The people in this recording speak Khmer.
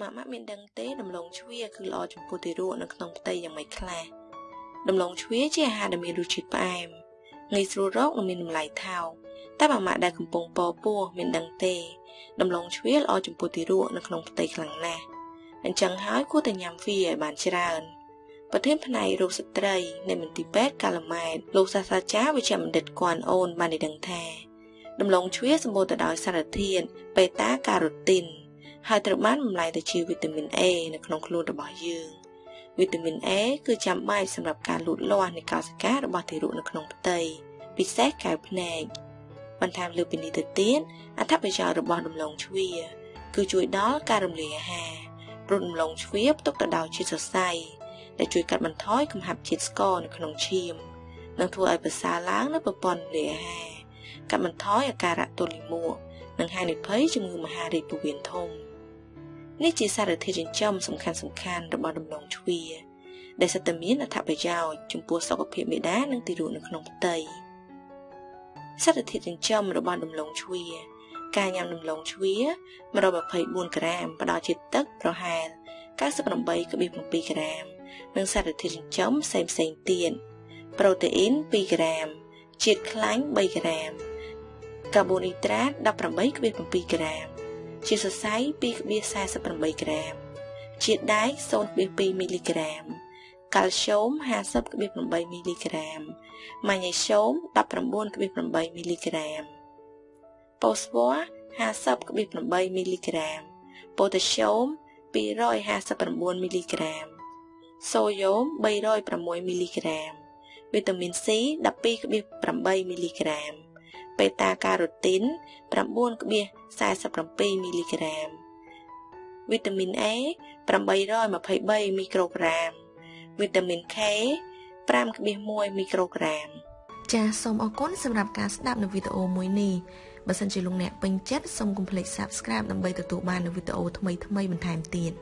ម៉ាក់ម៉ាក់មានដឹងទេដំឡូងជ្វាគឺល្អចំពោះទារកនៅក្នុងផ្ទៃយ៉ាងម៉េចខ្លះដំឡូងជ្វាជាអាហារដែលមានរសជាតិផ្អែមងាយស្រួលរកនិងមានតម្លៃថោកតែម៉ាក់ម៉ាក់ដែលកំពុងពពោះមានដឹងទេដំឡូងជ្វាល្អចំពោះទារកនៅក្នុងផ្ទៃខ្លាំងណាស់អញ្ចឹងហើយគួរតែញ៉ាំវាឲ្យបានច្រើនប្រធានផ្នែករោគស្ត្រីនៃមន្ទីរពេទ្យកាឡាម៉ែតលោកសាស្ត្រាចារ្យវិជ្ជបណ្ឌិតគួនអូនបានដឹងថាដំឡូងជ្វាសម្បូរទៅដោយសារធាតុបេតាការ៉ូទីន ហើយត្រូវបានបំលែងទៅជាវីតាមីន A នៅក្នុងខ្លួនរបស់យើងវីតាមីន A គឺចាំបាច់សម្រាប់ការលូតលាស់នៃកោសិការបស់ទារកនៅក្នុងផ្ទៃពិសេសកែវភ្នែកបន្ថែមលើពីនេះទៅទៀតអត្ថប្រយោជន៍របស់ដំឡូងជ្វាគឺជួយដល់ការរំលាយអាហារព្រោះដំឡូងជ្វាផ្ទុកទៅដោយជាតិសរសៃដែលជួយកាត់បន្ថយកំហាប់ជាតិស្ករនៅក្នុងឈាមនិងធ្វើឲ្យប្រសើរឡើងនៅប្រព័ន្ធរំលាយអាហារកាត់បន្ថយអាការៈទល់លាមក និងហានិភ័យជំងឺមហារីកពោះវៀនធំនេះជាសារធាតុចិញ្ចឹមសំខាន់សំខាន់របស់ដំឡូងជ្វា ដែលសិតតែមានអត្ថប្រយោជន៍ចំពោះសុខភាពមេដានិងទារកនៅក្នុងផ្ទៃសារធាតុចិញ្ចឹមរបស់ដំឡូងជ្វា ការញ៉ាំដំឡូងជ្វា124ក្រាមផ្ដល់ជាទឹកប្រហែល98.7ក្រាម និងសារធាតុចិញ្ចឹមផ្សេងផ្សេងទៀតប្រូតេអ៊ីន2ក្រាមជាតិខ្លាញ់3ក្រាម កាបូនីដ្រាត18.7ក្រាម ជាតិសរសៃ2.48ក្រាម ជាតិដែក0.2មីលីក្រាម កាល់ស្យូម50.8មីលីក្រាម ម៉ាញ៉េស្យូម19.8មីលីក្រាមប៉ូស្វ័រ50.8មីលីក្រាម ប៉ូតាស្យូម259មីលីក្រាម សូយ៉ូម306មីលីក្រាម វីតាមីន C 12.8មីលីក្រាម បេតាការ៉ូទីន9.47មីលីក្រាមវីតាមីន A 823មីក្រូក្រាមវីតាមីន K 5.1មីក្រូក្រាមចាសសូមអរគុណសម្រាប់ការស្ដាប់នៅវីដេអូមួយនេះបើសិនជាលោកអ្នកពេញចិត្តសូមកុំភ្លេច Subscribe ដើម្បីទទួលបាននូវវីដេអូថ្មីៗបន្ថែមទៀត